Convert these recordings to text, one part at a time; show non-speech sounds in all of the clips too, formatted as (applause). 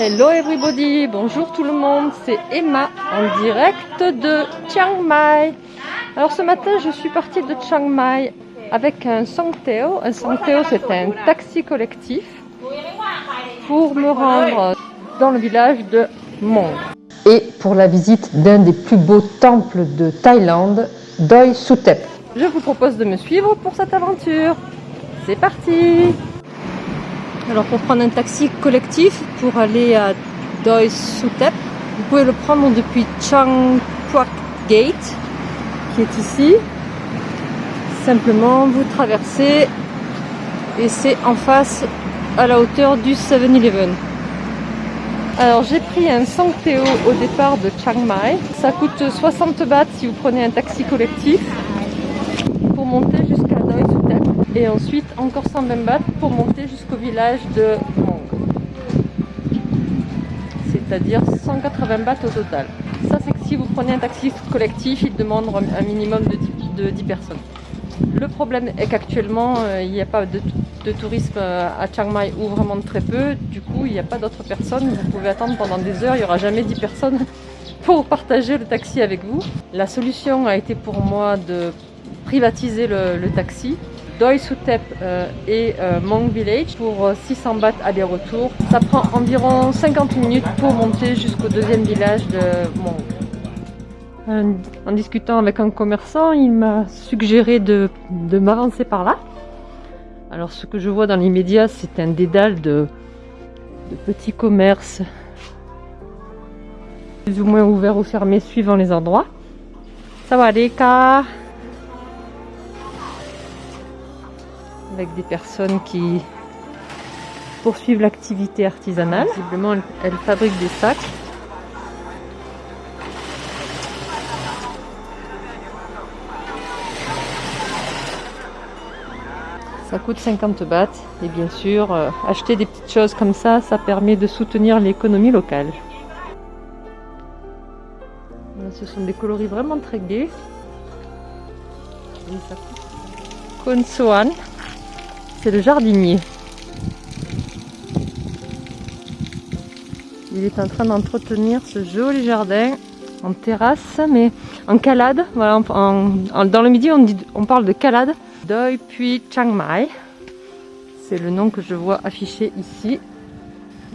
Hello everybody, bonjour tout le monde, c'est Emma en direct de Chiang Mai. Alors ce matin je suis partie de Chiang Mai avec un Songteo. Un Songteo c'est un taxi collectif pour me rendre dans le village de Mong. Et pour la visite d'un des plus beaux temples de Thaïlande, Doi Sutep. Je vous propose de me suivre pour cette aventure. C'est parti Alors pour prendre un taxi collectif pour aller à Doi Sutep, vous pouvez le prendre depuis Chang Gate, qui est ici. Simplement, vous traversez et c'est en face à la hauteur du 7-Eleven. Alors j'ai pris un Sangteo au départ de Chiang Mai. Ça coûte 60 bahts si vous prenez un taxi collectif pour monter. Et ensuite encore 120 bahts pour monter jusqu'au village de Mong. C'est-à-dire 180 bahts au total. Ça c'est que si vous prenez un taxi collectif, il demande un minimum de 10, de 10 personnes. Le problème est qu'actuellement, euh, il n'y a pas de, de, tourisme euh, à Chiang Mai ou vraiment très peu. Du coup, il n'y a pas d'autres personnes. Vous pouvez attendre pendant des heures. Il n'y aura jamais 10 personnes (laughs) pour partager le taxi avec vous. La solution a été pour moi de privatiser le taxi. Doi Sutep euh, et euh, Mong Village pour 600 bahts aller-retour. Ça prend environ 50 minutes pour monter jusqu'au deuxième village de Mong en discutant avec un commerçant, il m'a suggéré de, m'avancer par là. Alors ce que je vois dans l'immédiat, c'est un dédale de, petits commerces, plus ou moins ouverts ou fermés suivant les endroits. Ça va aller, cas Avec des personnes qui poursuivent l'activité artisanale. Visiblement, elles, elles fabriquent des sacs. Ça coûte 50 bahts et bien sûr, euh, acheter des petites choses comme ça, ça permet de soutenir l'économie locale. Ce sont des coloris vraiment très gais. Konsuan, c'est le jardinier. Il est en train d'entretenir ce joli jardin en terrasse, mais en calade. Voilà, dans le midi, on, on parle de calade. Doi puis Chiang Mai. C'est le nom que je vois affiché ici.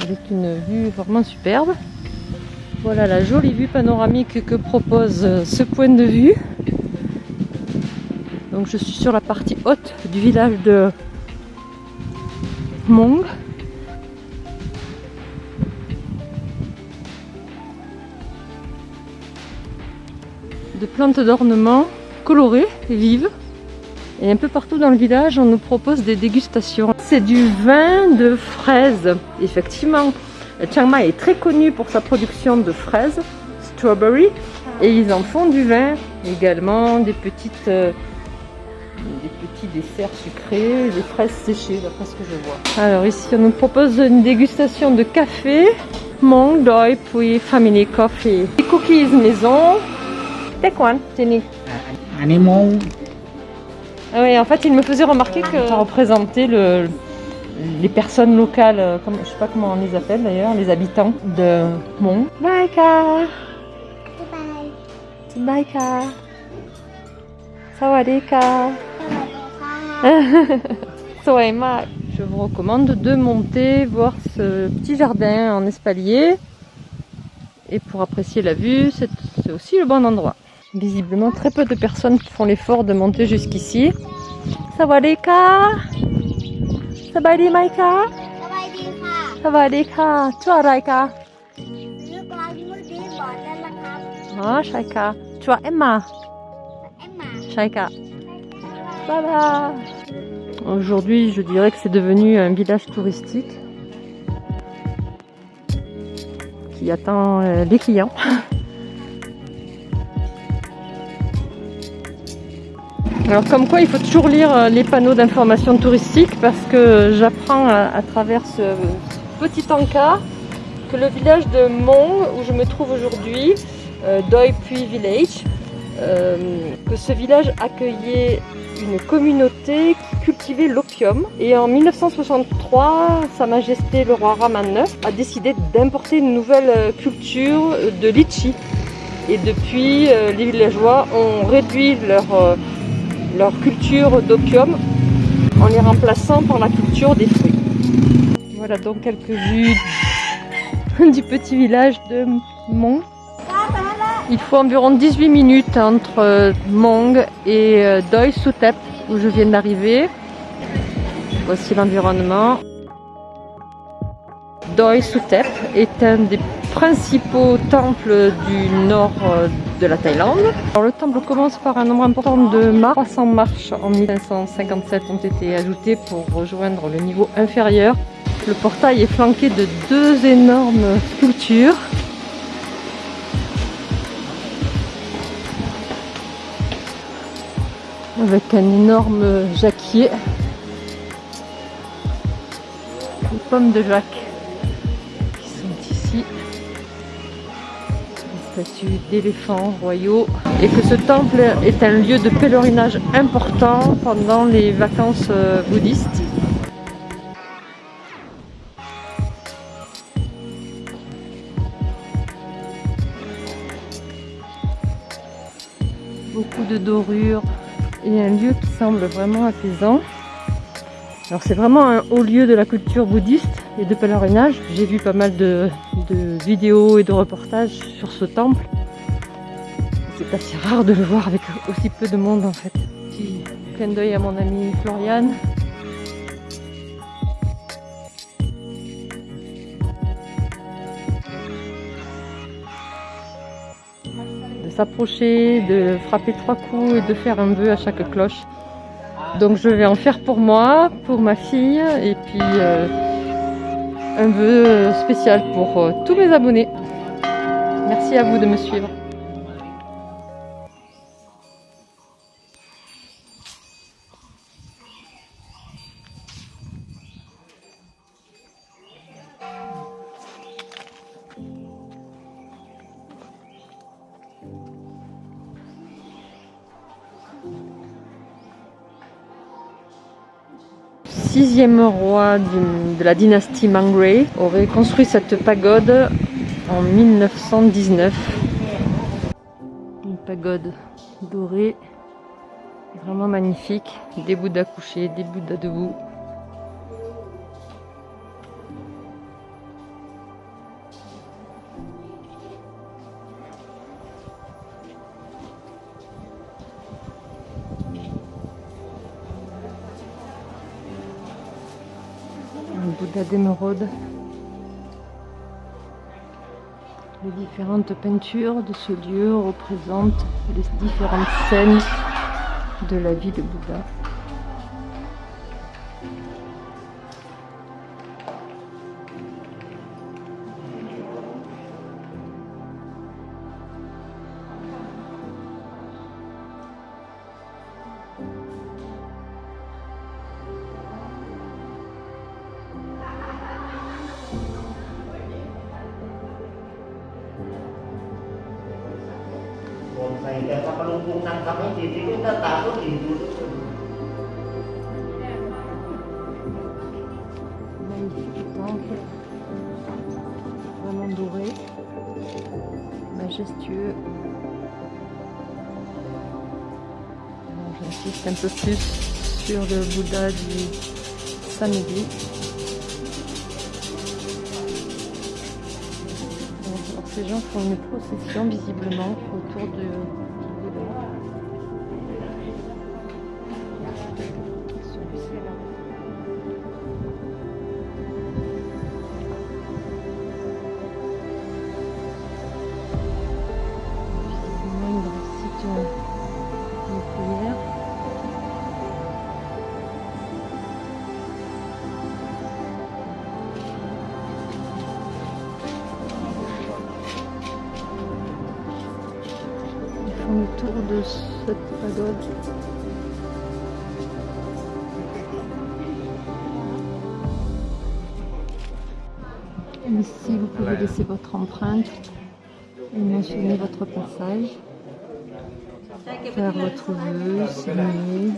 Avec une vue vraiment superbe. Voilà la jolie vue panoramique que propose ce point de vue. Donc je suis sur la partie haute du village de Mong. De plantes d'ornement colorées et vives. Et un peu partout dans le village, on nous propose des dégustations. C'est du vin de fraises. Effectivement, Chiang Mai est très connu pour sa production de fraises, strawberry, et ils en font du vin également, des petites, euh, des petits desserts sucrés, des fraises séchées, d'après ce que je vois. Alors ici, on nous propose une dégustation de café, Mong Doi puis Family Coffee. Des cookies maison. Tekwan, Tini. Animal ah oui, en fait, il me faisait remarquer que ça représentait le, les personnes locales, comme, je sais pas comment on les appelle d'ailleurs, les habitants de Mont. Maika Maika Sawadika Soema (laughs) Je vous recommande de monter voir ce petit jardin en espalier. Et pour apprécier la vue, c'est aussi le bon endroit. Visiblement, très peu de personnes font l'effort de monter jusqu'ici. Sawadika Sabadi Maika Sawadika Tu Araika Ah, Shaika Tu as Emma. Shaika Voilà Aujourd'hui, je dirais que c'est devenu un village touristique qui attend euh, les clients. (laughs) Alors comme quoi il faut toujours lire euh, les panneaux d'information touristique parce que j'apprends à, à, travers ce petit encas que le village de Mong où je me trouve aujourd'hui, euh, Doi Pui Village, euh, que ce village accueillait une communauté qui cultivait d'opium. Et en 1963, Sa Majesté le roi Raman IX a décidé d'importer une nouvelle culture de litchi. Et depuis, les villageois ont réduit leur, leur culture d'opium en les remplaçant par la culture des fruits. Voilà donc quelques vues (laughs) du petit village de Mong. Il faut environ 18 minutes entre Mong et euh, Doi Sutep où je viens d'arriver. Voici l'environnement. Doi Sutep est un des principaux temples du nord euh, de la Thaïlande. Le temple commence par un nombre important de marches. 300 marches en 1557 ont été ajoutées pour rejoindre le niveau inférieur. Le portail est flanqué de deux énormes sculptures. Avec un énorme jacquier. Les pommes de Jacques. statues d'éléphants royaux et que ce temple est un lieu de pèlerinage important pendant les vacances euh, bouddhistes. Beaucoup de dorures et un lieu qui semble vraiment apaisant. Alors c'est vraiment un haut lieu de la culture bouddhiste et de pèlerinage. J'ai vu pas mal de, vidéos et de reportages sur ce temple. C'est assez rare de le voir avec aussi peu de monde en fait. Petit clin d'œil à mon ami Floriane. S'approcher, de frapper trois coups et de faire un vœu à chaque cloche. Donc je vais en faire pour moi, pour ma fille et puis euh, un vœu spécial pour euh, tous mes abonnés. Merci à vous de me suivre. Sixième roi de la dynastie Mangray aurait construit cette pagode en 1919. Une pagode dorée, vraiment magnifique, des bouddhas couchés, des bouddhas debout. Les différentes peintures de ce lieu représentent les différentes scènes de la vie de Bouddha. Temple, vraiment doré, majestueux. J'insiste un peu plus sur le Bouddha du samedi. Ces gens font une procession visiblement autour de autour de cette pagode. Ici, vous pouvez laisser votre empreinte et mentionner votre passage, faire votre vœu, signer.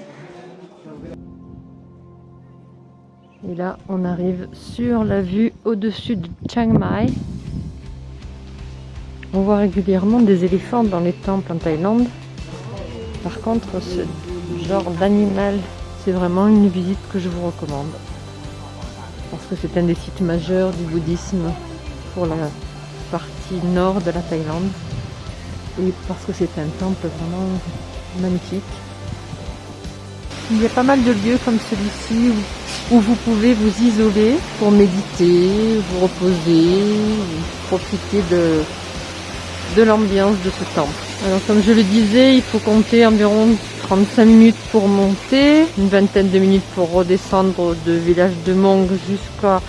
Et là, on arrive sur la vue au-dessus de Chiang Mai. On voit régulièrement des éléphants dans les temples en Thaïlande. Par contre, ce genre d'animal, c'est vraiment une visite que je vous recommande. Parce que c'est un des sites majeurs du bouddhisme pour la partie nord de la Thaïlande. Et parce que c'est un temple vraiment magnifique. Il y a pas mal de lieux comme celui-ci où, vous pouvez vous isoler pour méditer, vous reposer, profiter de, de l'ambiance de ce temple. Alors comme je le disais, il faut compter environ 35 minutes pour monter, une vingtaine de minutes pour redescendre de village de Mong jusqu'à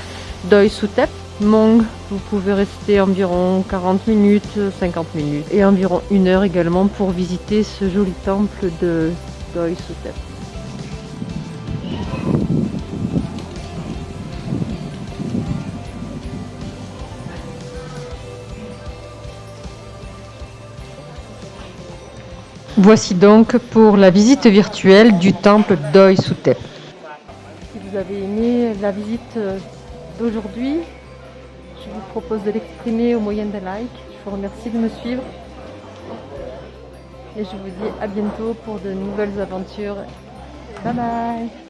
Doi Sutep. Mong, vous pouvez rester environ 40 minutes, 50 minutes et environ une heure également pour visiter ce joli temple de Doi Sutep. Voici donc pour la visite virtuelle du temple Doi Sutep. Si vous avez aimé la visite d'aujourd'hui, je vous propose de l'exprimer au moyen d'un like. Je vous remercie de me suivre. Et je vous dis à bientôt pour de nouvelles aventures. Bye bye